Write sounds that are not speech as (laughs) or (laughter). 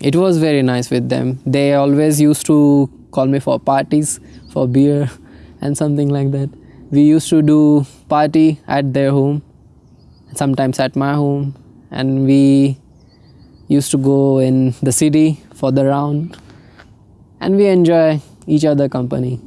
It was very nice with them. They always used to call me for parties, for beer, (laughs) and something like that. We used to do party at their home, sometimes at my home, and we used to go in the city for the round, and we enjoy each other company.